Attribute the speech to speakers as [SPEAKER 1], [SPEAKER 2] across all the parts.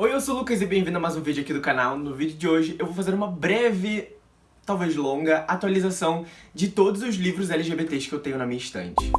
[SPEAKER 1] Oi, eu sou o Lucas e bem-vindo a mais um vídeo aqui do canal. No vídeo de hoje eu vou fazer uma breve, talvez longa, atualização de todos os livros LGBTs que eu tenho na minha estante.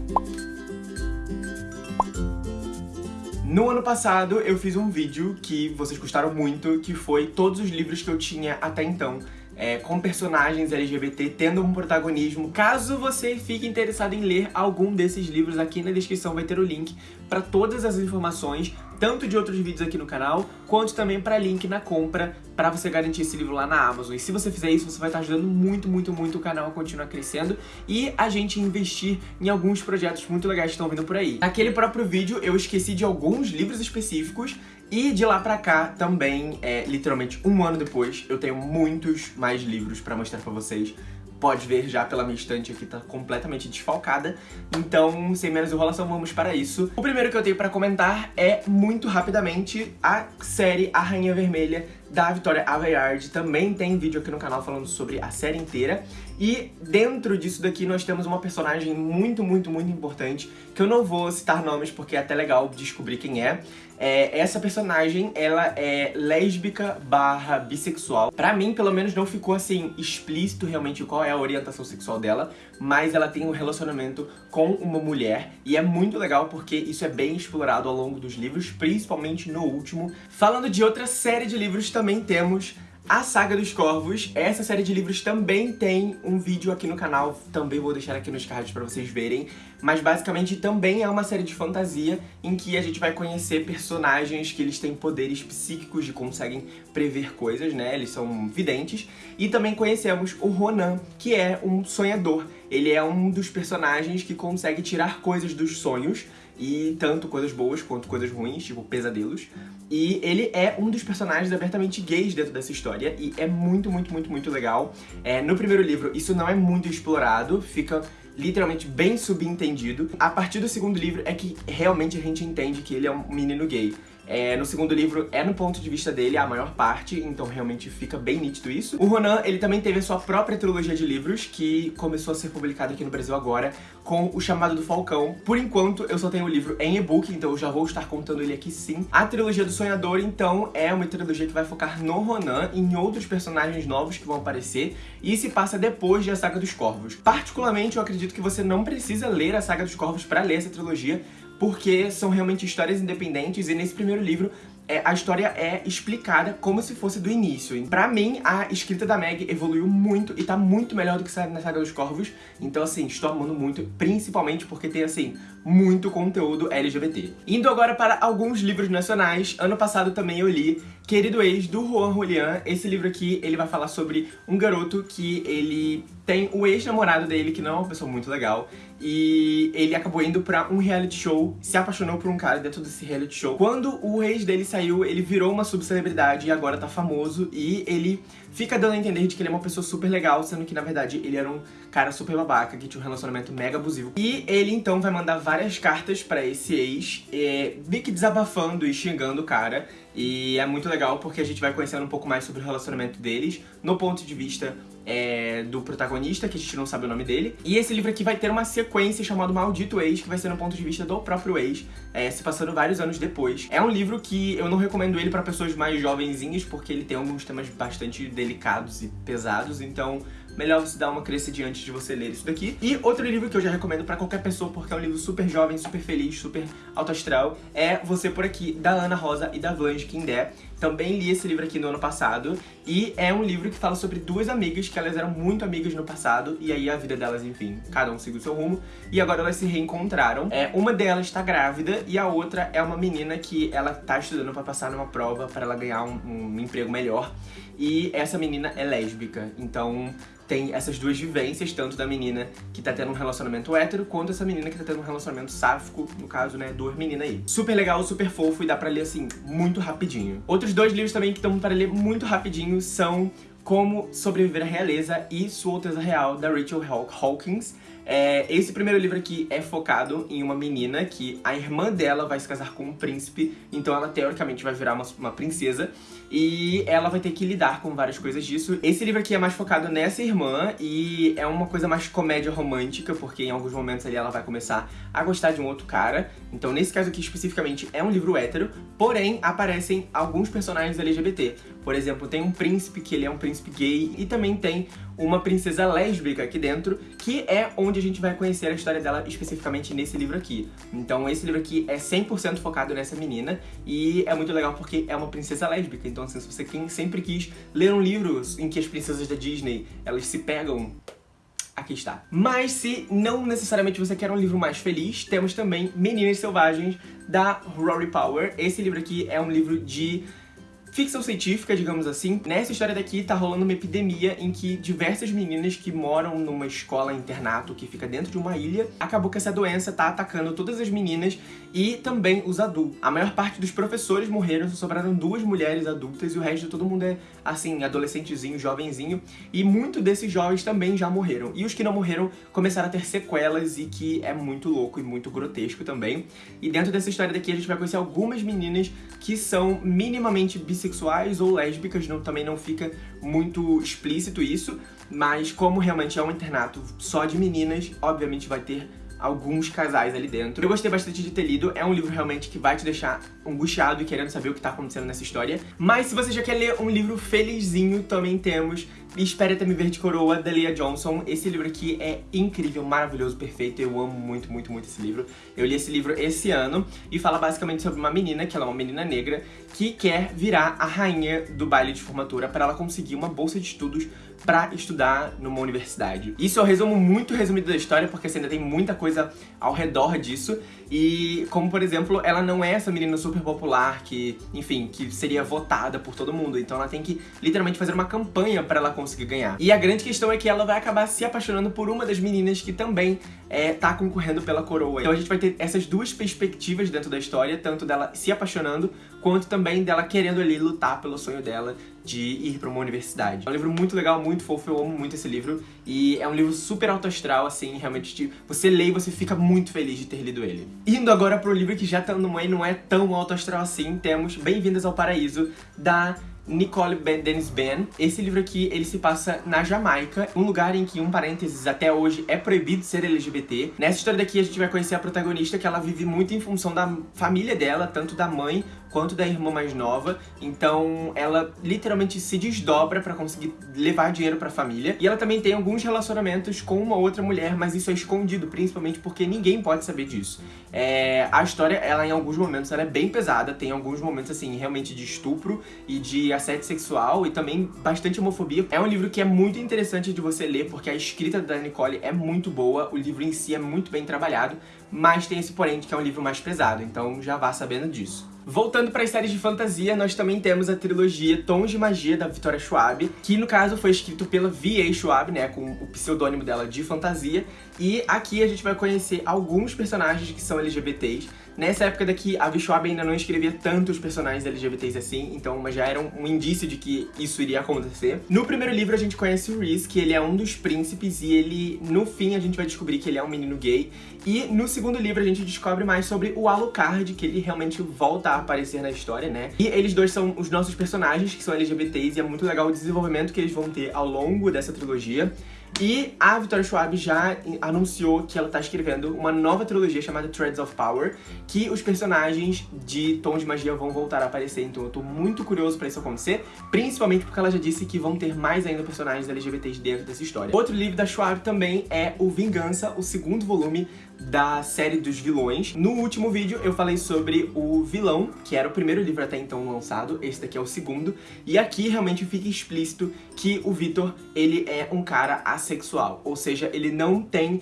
[SPEAKER 1] No ano passado eu fiz um vídeo que vocês gostaram muito, que foi todos os livros que eu tinha até então é, com personagens LGBT tendo um protagonismo. Caso você fique interessado em ler algum desses livros, aqui na descrição vai ter o link para todas as informações, tanto de outros vídeos aqui no canal, quanto também para link na compra, para você garantir esse livro lá na Amazon. E se você fizer isso, você vai estar ajudando muito, muito, muito o canal a continuar crescendo e a gente investir em alguns projetos muito legais que estão vindo por aí. Naquele próprio vídeo, eu esqueci de alguns livros específicos e de lá pra cá, também, é, literalmente um ano depois, eu tenho muitos mais livros pra mostrar pra vocês. Pode ver já pela minha estante aqui, tá completamente desfalcada. Então, sem menos enrolação, vamos para isso. O primeiro que eu tenho pra comentar é, muito rapidamente, a série A Rainha Vermelha da Vitória Aveyard. Também tem vídeo aqui no canal falando sobre a série inteira. E dentro disso daqui nós temos uma personagem muito, muito, muito importante, que eu não vou citar nomes porque é até legal descobrir quem é. é essa personagem, ela é lésbica barra bissexual. Pra mim, pelo menos, não ficou assim explícito realmente qual é a orientação sexual dela, mas ela tem um relacionamento com uma mulher e é muito legal porque isso é bem explorado ao longo dos livros, principalmente no último. Falando de outra série de livros também temos a Saga dos Corvos. Essa série de livros também tem um vídeo aqui no canal, também vou deixar aqui nos cards pra vocês verem. Mas basicamente também é uma série de fantasia em que a gente vai conhecer personagens que eles têm poderes psíquicos e conseguem prever coisas, né? Eles são videntes. E também conhecemos o Ronan, que é um sonhador. Ele é um dos personagens que consegue tirar coisas dos sonhos e tanto coisas boas quanto coisas ruins, tipo pesadelos. E ele é um dos personagens abertamente gays dentro dessa história, e é muito, muito, muito, muito legal. É, no primeiro livro, isso não é muito explorado, fica literalmente bem subentendido. A partir do segundo livro é que realmente a gente entende que ele é um menino gay. É, no segundo livro é no ponto de vista dele a maior parte, então realmente fica bem nítido isso. O Ronan, ele também teve a sua própria trilogia de livros, que começou a ser publicada aqui no Brasil agora, com O Chamado do Falcão. Por enquanto, eu só tenho o livro em e-book, então eu já vou estar contando ele aqui sim. A trilogia do Sonhador, então, é uma trilogia que vai focar no Ronan em outros personagens novos que vão aparecer, e se passa depois de A Saga dos Corvos. Particularmente, eu acredito que você não precisa ler A Saga dos Corvos para ler essa trilogia, porque são realmente histórias independentes e nesse primeiro livro é, a história é explicada como se fosse do início. Pra mim, a escrita da Meg evoluiu muito e tá muito melhor do que na Saga dos Corvos. Então, assim, estou amando muito, principalmente porque tem, assim, muito conteúdo LGBT. Indo agora para alguns livros nacionais, ano passado também eu li Querido Ex, do Juan Julián. Esse livro aqui, ele vai falar sobre um garoto que ele tem o ex-namorado dele, que não é uma pessoa muito legal, e ele acabou indo pra um reality show, se apaixonou por um cara dentro desse reality show. Quando o ex dele saiu, ele virou uma subcelebridade e agora tá famoso, e ele fica dando a entender de que ele é uma pessoa super legal, sendo que na verdade ele era um cara super babaca, que tinha um relacionamento mega abusivo. E ele então vai mandar várias cartas pra esse ex, é, meio que desabafando e xingando o cara, e é muito legal porque a gente vai conhecendo um pouco mais sobre o relacionamento deles, no ponto de vista é, do protagonista, que a gente não sabe o nome dele. E esse livro aqui vai ter uma sequência chamada Maldito Ex, que vai ser no ponto de vista do próprio ex, é, se passando vários anos depois. É um livro que eu não recomendo ele pra pessoas mais jovenzinhas, porque ele tem alguns temas bastante delicados e pesados, então melhor você dar uma crescida antes de você ler isso daqui. E outro livro que eu já recomendo pra qualquer pessoa, porque é um livro super jovem, super feliz, super alto astral, é Você Por Aqui, da Ana Rosa e da Blanche Kindé. Também li esse livro aqui no ano passado, e é um livro que fala sobre duas amigas, que elas eram muito amigas no passado, e aí a vida delas, enfim, cada um seguiu seu rumo, e agora elas se reencontraram. É, uma delas está grávida, e a outra é uma menina que ela tá estudando pra passar numa prova, para ela ganhar um, um emprego melhor, e essa menina é lésbica, então tem essas duas vivências, tanto da menina que tá tendo um relacionamento hétero, quanto essa menina que tá tendo um relacionamento sáfico, no caso, né, duas meninas aí. Super legal, super fofo e dá pra ler, assim, muito rapidinho. Outros dois livros também que estão para ler muito rapidinho são Como Sobreviver à Realeza e Sua Alteza Real, da Rachel Hawkins. É, esse primeiro livro aqui é focado em uma menina que a irmã dela vai se casar com um príncipe, então ela teoricamente vai virar uma, uma princesa e ela vai ter que lidar com várias coisas disso. Esse livro aqui é mais focado nessa irmã e é uma coisa mais comédia romântica, porque em alguns momentos ali ela vai começar a gostar de um outro cara. Então nesse caso aqui especificamente é um livro hétero, porém aparecem alguns personagens LGBT. Por exemplo, tem um príncipe que ele é um príncipe gay e também tem uma princesa lésbica aqui dentro, que é onde a gente vai conhecer a história dela especificamente nesse livro aqui. Então esse livro aqui é 100% focado nessa menina e é muito legal porque é uma princesa lésbica. Então assim, se você sempre quis ler um livro em que as princesas da Disney, elas se pegam aqui está. Mas se não necessariamente você quer um livro mais feliz, temos também Meninas Selvagens, da Rory Power. Esse livro aqui é um livro de ficção científica, digamos assim. Nessa história daqui tá rolando uma epidemia em que diversas meninas que moram numa escola internato que fica dentro de uma ilha, acabou que essa doença tá atacando todas as meninas e também os adultos. A maior parte dos professores morreram, só sobraram duas mulheres adultas e o resto de todo mundo é, assim, adolescentezinho, jovenzinho. E muitos desses jovens também já morreram. E os que não morreram começaram a ter sequelas e que é muito louco e muito grotesco também. E dentro dessa história daqui a gente vai conhecer algumas meninas que são minimamente bissexuais bissexuais ou lésbicas, não, também não fica muito explícito isso, mas como realmente é um internato só de meninas, obviamente vai ter alguns casais ali dentro. Eu gostei bastante de ter lido, é um livro realmente que vai te deixar angustiado e querendo saber o que tá acontecendo nessa história. Mas se você já quer ler um livro felizinho, também temos Espere Até Me Ver de Coroa, da Leah Johnson. Esse livro aqui é incrível, maravilhoso, perfeito. Eu amo muito, muito, muito esse livro. Eu li esse livro esse ano e fala basicamente sobre uma menina, que ela é uma menina negra, que quer virar a rainha do baile de formatura para ela conseguir uma bolsa de estudos pra estudar numa universidade. Isso é o resumo muito resumido da história, porque assim, ainda tem muita coisa ao redor disso. E como, por exemplo, ela não é essa menina super popular que, enfim, que seria votada por todo mundo. Então ela tem que literalmente fazer uma campanha pra ela conseguir ganhar. E a grande questão é que ela vai acabar se apaixonando por uma das meninas que também é, tá concorrendo pela coroa. Então a gente vai ter essas duas perspectivas dentro da história, tanto dela se apaixonando, quanto também dela querendo ali lutar pelo sonho dela de ir pra uma universidade. É um livro muito legal, muito fofo, eu amo muito esse livro. E é um livro super alto astral, assim, realmente, tipo, você lê e você fica muito feliz de ter lido ele. Indo agora pro livro que já tá no meio, não é tão alto astral assim, temos Bem-vindas ao Paraíso, da Nicole ben, Dennis Ben. Esse livro aqui, ele se passa na Jamaica, um lugar em que, um parênteses, até hoje é proibido ser LGBT. Nessa história daqui a gente vai conhecer a protagonista que ela vive muito em função da família dela, tanto da mãe quanto da irmã mais nova. Então ela literalmente se desdobra pra conseguir levar dinheiro pra família. E ela também tem alguns relacionamentos com uma outra mulher, mas isso é escondido, principalmente porque ninguém pode saber disso. É, a história, ela em alguns momentos, ela é bem pesada, tem alguns momentos assim, realmente de estupro e de assédio sexual e também bastante homofobia. É um livro que é muito interessante de você ler, porque a escrita da Nicole é muito boa, o livro em si é muito bem trabalhado, mas tem esse porém de que é um livro mais pesado, então já vá sabendo disso. Voltando para as séries de fantasia, nós também temos a trilogia Tons de Magia, da Victoria Schwab, que no caso foi escrito pela V.A. Schwab, né, com o pseudônimo dela de fantasia, e aqui a gente vai conhecer alguns personagens que são LGBTs, Nessa época daqui, a Schwab ainda não escrevia tantos personagens LGBTs assim, então já era um, um, indício de que isso iria acontecer. No primeiro livro a gente conhece o Reese, que ele é um dos príncipes e ele, no fim, a gente vai descobrir que ele é um menino gay. E no segundo livro a gente descobre mais sobre o Alucard, que ele realmente volta a aparecer na história, né? E eles dois são os nossos personagens, que são LGBTs, e é muito legal o desenvolvimento que eles vão ter ao longo dessa trilogia. E a Victoria Schwab já anunciou que ela tá escrevendo uma nova trilogia chamada Threads of Power, que os personagens de Tom de Magia vão voltar a aparecer, então eu tô muito curioso pra isso acontecer, principalmente porque ela já disse que vão ter mais ainda personagens LGBTs dentro dessa história. Outro livro da Schwab também é o Vingança, o segundo volume da série dos vilões. No último vídeo eu falei sobre o vilão, que era o primeiro livro até então lançado, esse daqui é o segundo, e aqui realmente fica explícito que o Victor, ele é um cara assexual, ou seja, ele não tem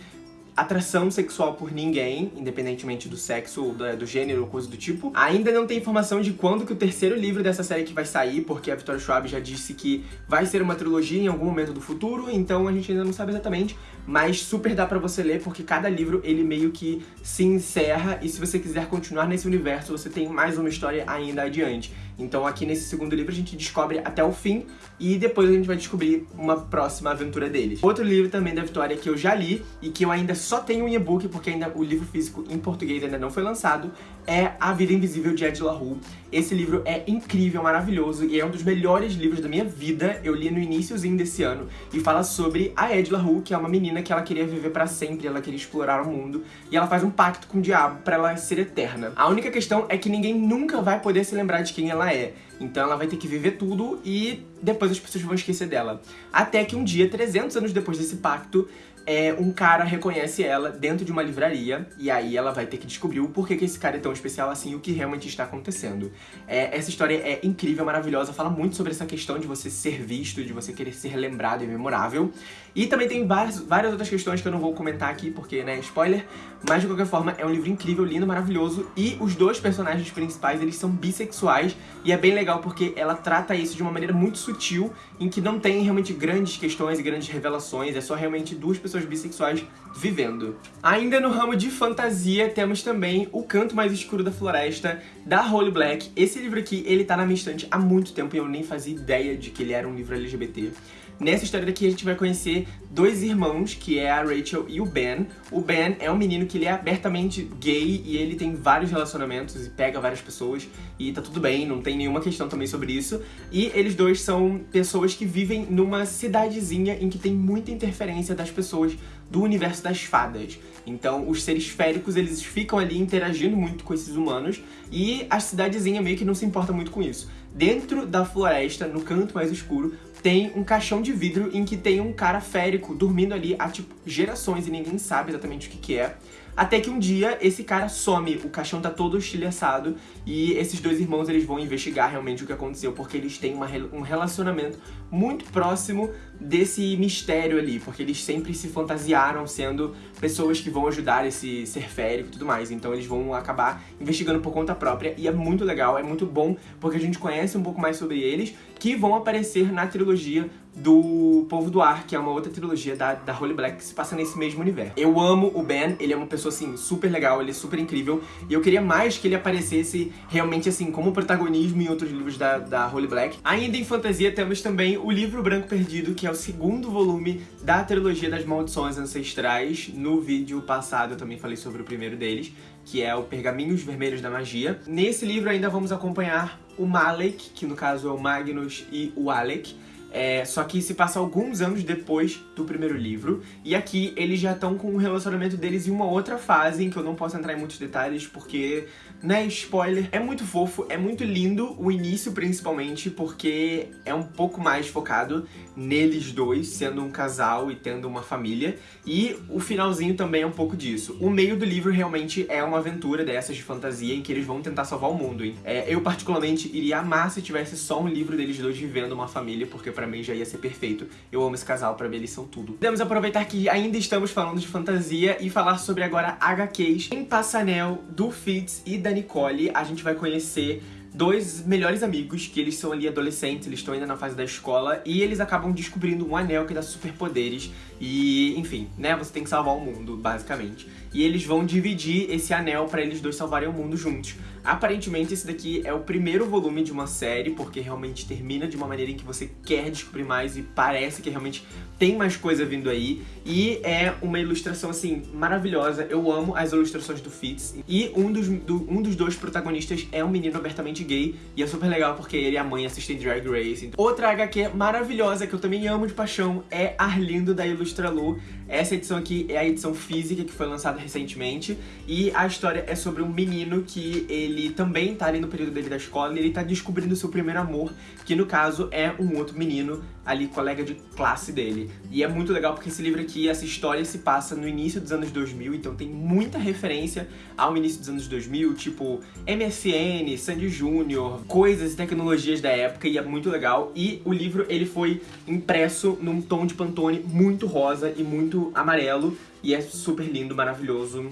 [SPEAKER 1] atração sexual por ninguém, independentemente do sexo do, do gênero ou coisa do tipo. Ainda não tem informação de quando que o terceiro livro dessa série que vai sair, porque a Victoria Schwab já disse que vai ser uma trilogia em algum momento do futuro, então a gente ainda não sabe exatamente, mas super dá pra você ler, porque cada livro ele meio que se encerra, e se você quiser continuar nesse universo, você tem mais uma história ainda adiante. Então aqui nesse segundo livro a gente descobre até o fim e depois a gente vai descobrir uma próxima aventura deles. Outro livro também da Vitória que eu já li e que eu ainda só tenho em e-book porque ainda o livro físico em português ainda não foi lançado é A Vida Invisível de Ed La Rue. Esse livro é incrível, maravilhoso e é um dos melhores livros da minha vida. Eu li no iníciozinho desse ano e fala sobre a Ed La Rue, que é uma menina que ela queria viver pra sempre, ela queria explorar o mundo e ela faz um pacto com o diabo pra ela ser eterna. A única questão é que ninguém nunca vai poder se lembrar de quem ela é. Então ela vai ter que viver tudo e depois as pessoas vão esquecer dela. Até que um dia, 300 anos depois desse pacto, é, um cara reconhece ela dentro de uma livraria e aí ela vai ter que descobrir o porquê que esse cara é tão especial assim e o que realmente está acontecendo. É, essa história é incrível, maravilhosa, fala muito sobre essa questão de você ser visto, de você querer ser lembrado e memorável. E também tem várias, várias outras questões que eu não vou comentar aqui porque, né, spoiler, mas de qualquer forma é um livro incrível, lindo, maravilhoso e os dois personagens principais, eles são bissexuais e é bem legal porque ela trata isso de uma maneira muito sutil, em que não tem realmente grandes questões e grandes revelações, é só realmente duas pessoas pessoas bissexuais vivendo. Ainda no ramo de fantasia, temos também O Canto Mais Escuro da Floresta, da Holly Black. Esse livro aqui, ele tá na minha estante há muito tempo e eu nem fazia ideia de que ele era um livro LGBT. Nessa história daqui a gente vai conhecer dois irmãos, que é a Rachel e o Ben. O Ben é um menino que ele é abertamente gay e ele tem vários relacionamentos e pega várias pessoas e tá tudo bem, não tem nenhuma questão também sobre isso. E eles dois são pessoas que vivem numa cidadezinha em que tem muita interferência das pessoas do universo das fadas. Então os seres féricos eles ficam ali interagindo muito com esses humanos e a cidadezinha meio que não se importa muito com isso. Dentro da floresta, no canto mais escuro, tem um caixão de vidro em que tem um cara férico dormindo ali há, tipo, gerações e ninguém sabe exatamente o que que é. Até que um dia esse cara some, o caixão tá todo estilhaçado e esses dois irmãos eles vão investigar realmente o que aconteceu porque eles têm uma, um relacionamento muito próximo desse mistério ali, porque eles sempre se fantasiaram sendo pessoas que vão ajudar esse ser férico e tudo mais, então eles vão acabar investigando por conta própria e é muito legal, é muito bom porque a gente conhece um pouco mais sobre eles que vão aparecer na trilogia do Povo do Ar, que é uma outra trilogia da, da Holy Black que se passa nesse mesmo universo. Eu amo o Ben, ele é uma pessoa, assim, super legal, ele é super incrível, e eu queria mais que ele aparecesse realmente, assim, como protagonismo em outros livros da, da Holy Black. Ainda em fantasia temos também o Livro Branco Perdido, que é o segundo volume da trilogia das Maldições Ancestrais. No vídeo passado eu também falei sobre o primeiro deles, que é o Pergaminhos Vermelhos da Magia. Nesse livro ainda vamos acompanhar o Malek, que no caso é o Magnus e o Alec, é, só que se passa alguns anos depois do primeiro livro, e aqui eles já estão com o relacionamento deles em uma outra fase, em que eu não posso entrar em muitos detalhes, porque, né, spoiler, é muito fofo, é muito lindo, o início principalmente, porque é um pouco mais focado neles dois, sendo um casal e tendo uma família, e o finalzinho também é um pouco disso. O meio do livro realmente é uma aventura dessas de fantasia, em que eles vão tentar salvar o mundo, hein? É, eu particularmente iria amar se tivesse só um livro deles dois vivendo uma família, porque pra mim já ia ser perfeito. Eu amo esse casal, pra mim eles são tudo. Podemos aproveitar que ainda estamos falando de fantasia e falar sobre agora HQs. Em Passanel, do Fitz e da Nicole, a gente vai conhecer dois melhores amigos, que eles são ali adolescentes, eles estão ainda na fase da escola, e eles acabam descobrindo um anel que dá superpoderes, e, enfim, né, você tem que salvar o mundo, basicamente. E eles vão dividir esse anel pra eles dois salvarem o mundo juntos. Aparentemente esse daqui é o primeiro volume de uma série, porque realmente termina de uma maneira em que você quer descobrir mais e parece que realmente tem mais coisa vindo aí. E é uma ilustração, assim, maravilhosa. Eu amo as ilustrações do Fitz. E um dos, do, um dos dois protagonistas é um menino abertamente gay, e é super legal porque ele e a mãe assistem Drag Race. Outra HQ maravilhosa que eu também amo de paixão é Arlindo da Ilustralu. Essa edição aqui é a edição física que foi lançada recentemente, e a história é sobre um menino que ele também tá ali no período dele da escola e ele tá descobrindo seu primeiro amor, que no caso é um outro menino ali, colega de classe dele. E é muito legal porque esse livro aqui, essa história se passa no início dos anos 2000, então tem muita referência ao início dos anos 2000, tipo MSN, Sandy Júnior, coisas e tecnologias da época, e é muito legal. E o livro, ele foi impresso num tom de Pantone muito rosa e muito amarelo, e é super lindo, maravilhoso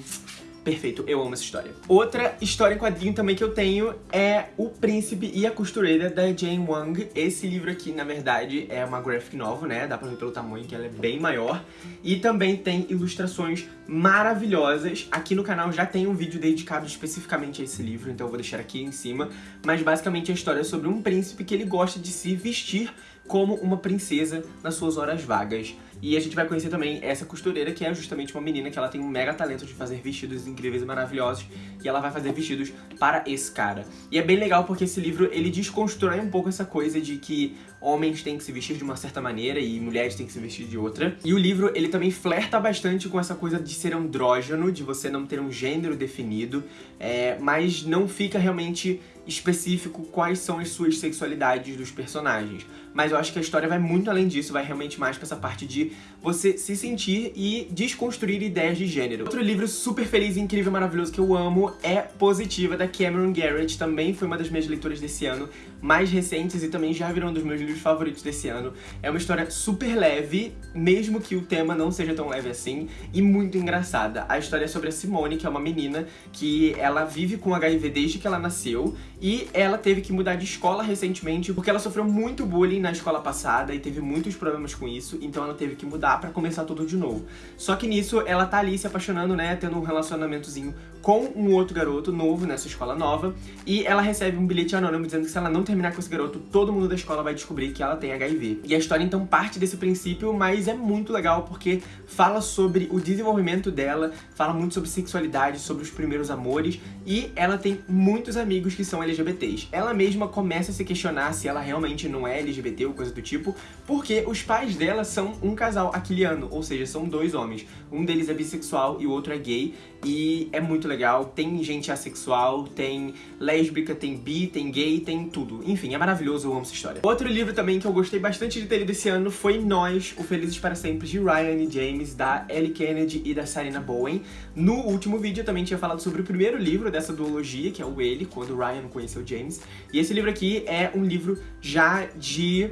[SPEAKER 1] perfeito, eu amo essa história. Outra história em quadrinho também que eu tenho é O Príncipe e a Costureira, da Jane Wang. Esse livro aqui, na verdade, é uma graphic novel, né? Dá pra ver pelo tamanho que ela é bem maior. E também tem ilustrações maravilhosas. Aqui no canal já tem um vídeo dedicado especificamente a esse livro, então eu vou deixar aqui em cima. Mas basicamente a história é sobre um príncipe que ele gosta de se vestir como uma princesa nas suas horas vagas. E a gente vai conhecer também essa costureira, que é justamente uma menina que ela tem um mega talento de fazer vestidos incríveis e maravilhosos, e ela vai fazer vestidos para esse cara. E é bem legal porque esse livro, ele desconstrói um pouco essa coisa de que homens têm que se vestir de uma certa maneira e mulheres têm que se vestir de outra. E o livro, ele também flerta bastante com essa coisa de ser andrógeno, de você não ter um gênero definido, é, mas não fica realmente específico quais são as suas sexualidades dos personagens. Mas eu acho que a história vai muito além disso, vai realmente mais pra essa parte de você se sentir e desconstruir ideias de gênero. Outro livro super feliz, incrível, maravilhoso que eu amo é Positiva, da Cameron Garrett. Também foi uma das minhas leituras desse ano, mais recentes e também já virou um dos meus livros favoritos desse ano. É uma história super leve, mesmo que o tema não seja tão leve assim, e muito engraçada. A história é sobre a Simone, que é uma menina que ela vive com HIV desde que ela nasceu, e ela teve que mudar de escola recentemente porque ela sofreu muito bullying na escola passada e teve muitos problemas com isso, então ela teve que mudar pra começar tudo de novo. Só que nisso ela tá ali se apaixonando, né, tendo um relacionamentozinho com um outro garoto novo nessa escola nova, e ela recebe um bilhete anônimo dizendo que se ela não terminar com esse garoto, todo mundo da escola vai descobrir que ela tem HIV. E a história então parte desse princípio, mas é muito legal porque fala sobre o desenvolvimento dela, fala muito sobre sexualidade, sobre os primeiros amores, e ela tem muitos amigos que são LGBTs. Ela mesma começa a se questionar se ela realmente não é LGBT ou coisa do tipo, porque os pais dela são um casal aquiliano, ou seja, são dois homens. Um deles é bissexual e o outro é gay, e é muito legal. Tem gente assexual, tem lésbica, tem bi, tem gay, tem tudo. Enfim, é maravilhoso, eu amo essa história. Outro livro também que eu gostei bastante de ter lido esse ano foi Nós, O Felizes para Sempre, de Ryan e James, da Ellie Kennedy e da Sarina Bowen. No último vídeo eu também tinha falado sobre o primeiro livro dessa duologia, que é o Ele, quando Ryan conheceu James. E esse livro aqui é um livro já de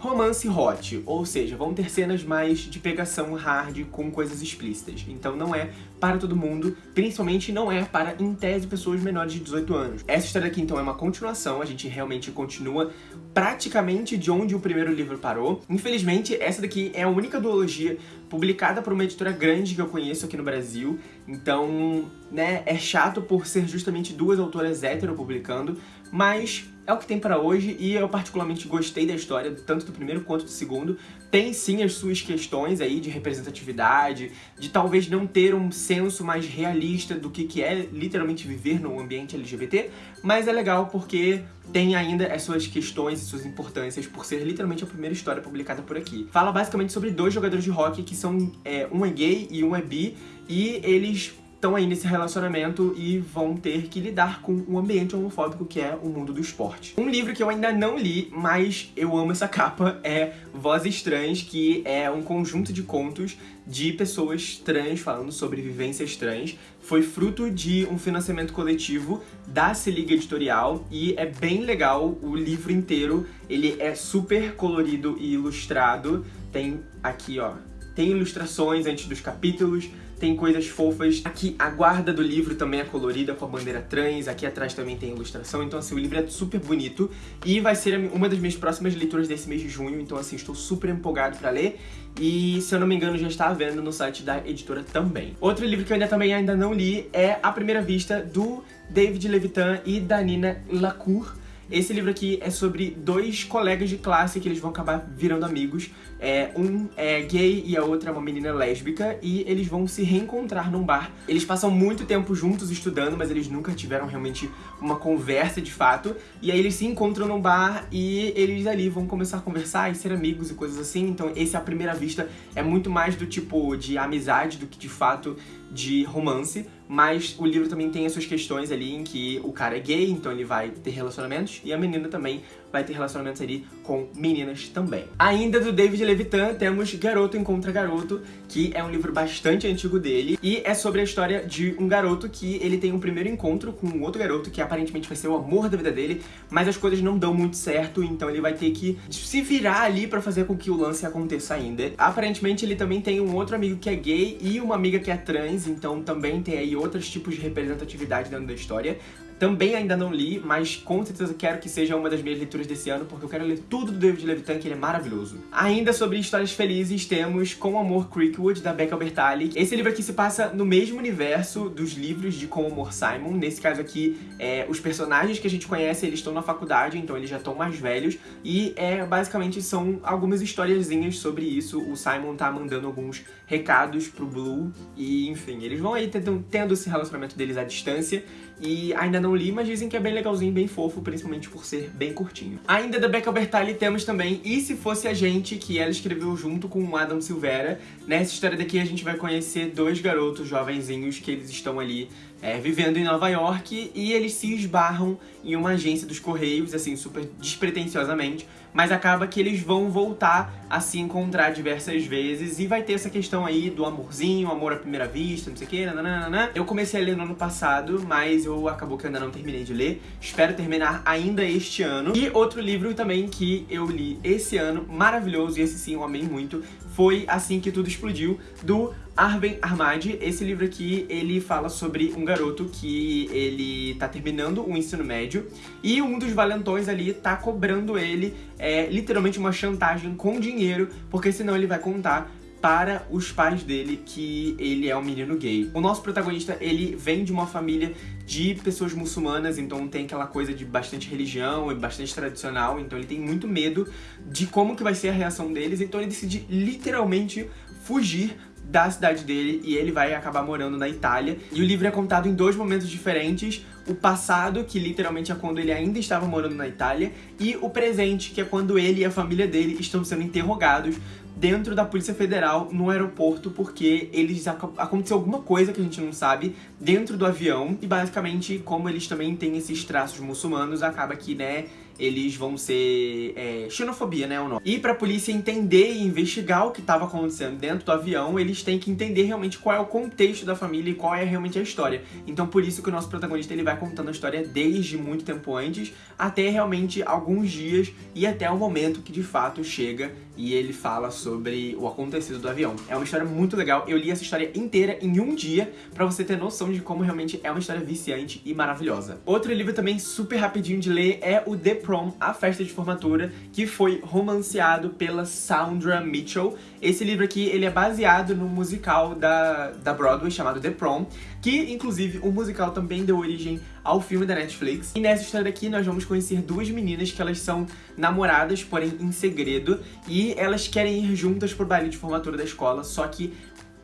[SPEAKER 1] romance hot, ou seja, vão ter cenas mais de pegação hard com coisas explícitas. Então não é para todo mundo, principalmente não é para, em tese, pessoas menores de 18 anos. Essa história aqui, então, é uma continuação, a gente realmente continua praticamente de onde o primeiro livro parou. Infelizmente, essa daqui é a única duologia publicada por uma editora grande que eu conheço aqui no Brasil, então, né, é chato por ser justamente duas autoras hétero publicando, mas é o que tem pra hoje e eu particularmente gostei da história, tanto do primeiro quanto do segundo. Tem sim as suas questões aí de representatividade, de talvez não ter um senso mais realista do que, que é literalmente viver num ambiente LGBT, mas é legal porque tem ainda as suas questões e suas importâncias por ser literalmente a primeira história publicada por aqui. Fala basicamente sobre dois jogadores de hockey que são, é, um é gay e um é bi, e eles estão aí nesse relacionamento e vão ter que lidar com um ambiente homofóbico que é o mundo do esporte. Um livro que eu ainda não li, mas eu amo essa capa, é Vozes Trans, que é um conjunto de contos de pessoas trans falando sobre vivências trans. Foi fruto de um financiamento coletivo da Se Liga Editorial e é bem legal o livro inteiro. Ele é super colorido e ilustrado. Tem aqui, ó, tem ilustrações antes dos capítulos, tem coisas fofas. Aqui a guarda do livro também é colorida com a bandeira trans, aqui atrás também tem ilustração, então assim, o livro é super bonito. E vai ser uma das minhas próximas leituras desse mês de junho, então assim, estou super empolgado pra ler. E, se eu não me engano, já está à venda no site da editora também. Outro livro que eu ainda também ainda não li é A Primeira Vista, do David Levitan e da Nina Lacour, esse livro aqui é sobre dois colegas de classe que eles vão acabar virando amigos. É, um é gay e a outra é uma menina lésbica e eles vão se reencontrar num bar. Eles passam muito tempo juntos estudando, mas eles nunca tiveram realmente uma conversa de fato. E aí eles se encontram num bar e eles ali vão começar a conversar e ser amigos e coisas assim. Então esse à primeira vista é muito mais do tipo de amizade do que de fato de romance, mas o livro também tem as suas questões ali em que o cara é gay, então ele vai ter relacionamentos, e a menina também vai ter relacionamentos ali com meninas também. Ainda do David Levitan, temos Garoto Encontra Garoto, que é um livro bastante antigo dele, e é sobre a história de um garoto que ele tem um primeiro encontro com um outro garoto que aparentemente vai ser o amor da vida dele, mas as coisas não dão muito certo, então ele vai ter que se virar ali pra fazer com que o lance aconteça ainda. Aparentemente ele também tem um outro amigo que é gay e uma amiga que é trans, então também tem aí outros tipos de representatividade dentro da história. Também ainda não li, mas com certeza quero que seja uma das minhas leituras desse ano, porque eu quero ler tudo do David Levitan, que ele é maravilhoso. Ainda sobre histórias felizes, temos Com Amor Creekwood, da Becca Bertali. Esse livro aqui se passa no mesmo universo dos livros de Com Amor Simon. Nesse caso aqui, é, os personagens que a gente conhece, eles estão na faculdade, então eles já estão mais velhos. E é, basicamente são algumas historiazinhas sobre isso. O Simon tá mandando alguns recados pro Blue, e enfim, eles vão aí tendo, tendo esse relacionamento deles à distância. E ainda não li, mas dizem que é bem legalzinho, bem fofo, principalmente por ser bem curtinho. Ainda da Becca Bertali temos também E Se Fosse a Gente, que ela escreveu junto com o Adam Silveira. Nessa história daqui a gente vai conhecer dois garotos jovenzinhos que eles estão ali é, vivendo em Nova York e eles se esbarram em uma agência dos Correios, assim, super despretensiosamente, mas acaba que eles vão voltar a se encontrar diversas vezes e vai ter essa questão aí do amorzinho, amor à primeira vista, não sei o que, nananana. Eu comecei a ler no ano passado, mas eu acabou que eu ainda não terminei de ler. Espero terminar ainda este ano. E outro livro também que eu li esse ano, maravilhoso, e esse sim eu amei muito, foi Assim Que Tudo Explodiu, do Arben Armadi. Esse livro aqui, ele fala sobre um garoto que ele tá terminando o ensino médio e um dos valentões ali tá cobrando ele é, literalmente uma chantagem com dinheiro, porque senão ele vai contar para os pais dele que ele é um menino gay. O nosso protagonista, ele vem de uma família de pessoas muçulmanas, então tem aquela coisa de bastante religião e bastante tradicional, então ele tem muito medo de como que vai ser a reação deles, então ele decide literalmente fugir da cidade dele e ele vai acabar morando na Itália. E o livro é contado em dois momentos diferentes, o passado, que literalmente é quando ele ainda estava morando na Itália, e o presente, que é quando ele e a família dele estão sendo interrogados dentro da Polícia Federal no aeroporto porque eles aconteceu alguma coisa que a gente não sabe dentro do avião e basicamente como eles também têm esses traços muçulmanos acaba que né eles vão ser é, xenofobia, né, o nome. E pra polícia entender e investigar o que estava acontecendo dentro do avião, eles têm que entender realmente qual é o contexto da família e qual é realmente a história. Então por isso que o nosso protagonista ele vai contando a história desde muito tempo antes até realmente alguns dias e até o momento que de fato chega e ele fala sobre o acontecido do avião. É uma história muito legal, eu li essa história inteira em um dia pra você ter noção de como realmente é uma história viciante e maravilhosa. Outro livro também super rapidinho de ler é o The Prom, A Festa de Formatura, que foi romanceado pela Sandra Mitchell. Esse livro aqui, ele é baseado no musical da, da Broadway chamado The Prom, que inclusive o musical também deu origem ao filme da Netflix. E nessa história aqui nós vamos conhecer duas meninas que elas são namoradas, porém em segredo, e elas querem ir juntas pro baile de formatura da escola, só que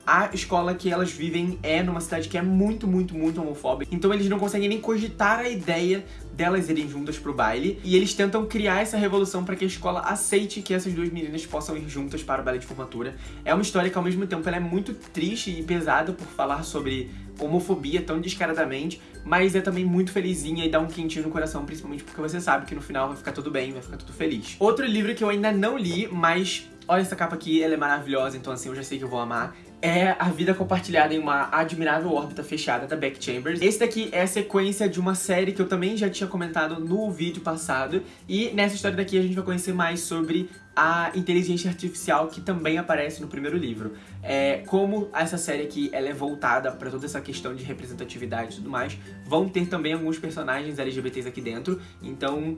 [SPEAKER 1] a escola que elas vivem é numa cidade que é muito, muito, muito homofóbica. Então eles não conseguem nem cogitar a ideia delas irem juntas pro baile. E eles tentam criar essa revolução para que a escola aceite que essas duas meninas possam ir juntas para o baile de formatura. É uma história que ao mesmo tempo é muito triste e pesada por falar sobre homofobia tão descaradamente, mas é também muito felizinha e dá um quentinho no coração, principalmente porque você sabe que no final vai ficar tudo bem, vai ficar tudo feliz. Outro livro que eu ainda não li, mas olha essa capa aqui, ela é maravilhosa, então assim, eu já sei que eu vou amar, é a vida compartilhada em uma admirável órbita fechada da Beck Chambers. Esse daqui é a sequência de uma série que eu também já tinha comentado no vídeo passado. E nessa história daqui a gente vai conhecer mais sobre a inteligência artificial que também aparece no primeiro livro. É, como essa série aqui ela é voltada para toda essa questão de representatividade e tudo mais, vão ter também alguns personagens LGBTs aqui dentro, então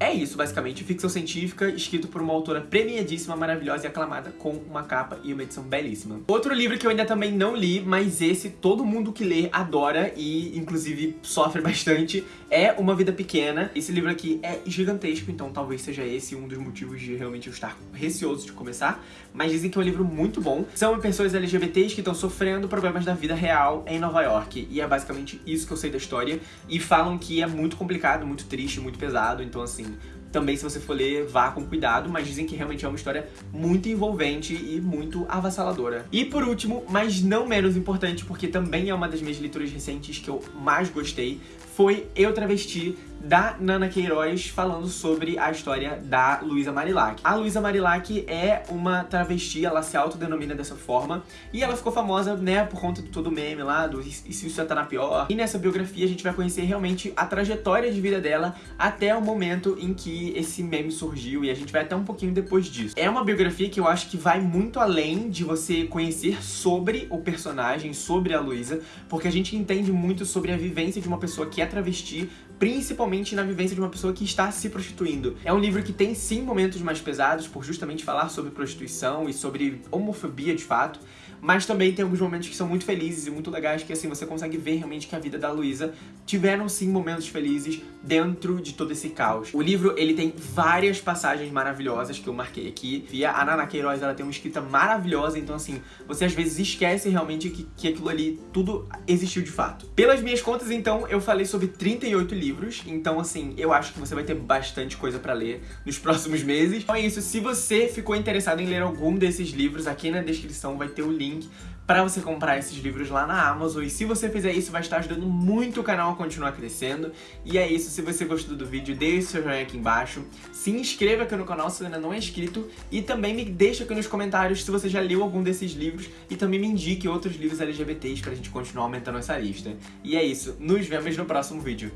[SPEAKER 1] é isso basicamente, ficção científica, escrito por uma autora premiadíssima, maravilhosa e aclamada, com uma capa e uma edição belíssima. Outro livro que eu ainda também não li, mas esse todo mundo que lê adora e inclusive sofre bastante, é Uma Vida Pequena. Esse livro aqui é gigantesco, então talvez seja esse um dos motivos de realmente eu estar receoso de começar, mas dizem que é um livro muito bom. São pessoas LGBTs que estão sofrendo problemas da vida real em Nova York, e é basicamente isso que eu sei da história, e falam que é muito complicado, muito triste, muito pesado, então assim, também, se você for ler, vá com cuidado, mas dizem que realmente é uma história muito envolvente e muito avassaladora. E por último, mas não menos importante, porque também é uma das minhas leituras recentes que eu mais gostei, foi Eu Travesti, da Nana Queiroz falando sobre a história da Luísa Marilac. A Luísa Marilac é uma travesti, ela se autodenomina dessa forma, e ela ficou famosa, né, por conta de todo o meme lá, do E se isso já tá na pior. E nessa biografia a gente vai conhecer realmente a trajetória de vida dela até o momento em que esse meme surgiu, e a gente vai até um pouquinho depois disso. É uma biografia que eu acho que vai muito além de você conhecer sobre o personagem, sobre a Luísa, porque a gente entende muito sobre a vivência de uma pessoa que é travesti, principalmente na vivência de uma pessoa que está se prostituindo. É um livro que tem sim momentos mais pesados, por justamente falar sobre prostituição e sobre homofobia de fato, mas também tem alguns momentos que são muito felizes e muito legais, que assim, você consegue ver realmente que a vida da Luísa tiveram sim momentos felizes dentro de todo esse caos. O livro, ele tem várias passagens maravilhosas que eu marquei aqui. Via a Nana Queiroz, ela tem uma escrita maravilhosa, então assim, você às vezes esquece realmente que, que aquilo ali, tudo existiu de fato. Pelas minhas contas, então, eu falei sobre 38 livros, então assim, eu acho que você vai ter bastante coisa pra ler nos próximos meses. Então é isso, se você ficou interessado em ler algum desses livros, aqui na descrição vai ter o link link para você comprar esses livros lá na Amazon. E se você fizer isso, vai estar ajudando muito o canal a continuar crescendo. E é isso, se você gostou do vídeo, deixe seu joinha aqui embaixo. Se inscreva aqui no canal se ainda não é inscrito. E também me deixa aqui nos comentários se você já leu algum desses livros. E também me indique outros livros LGBTs pra gente continuar aumentando essa lista. E é isso, nos vemos no próximo vídeo.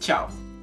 [SPEAKER 1] Tchau!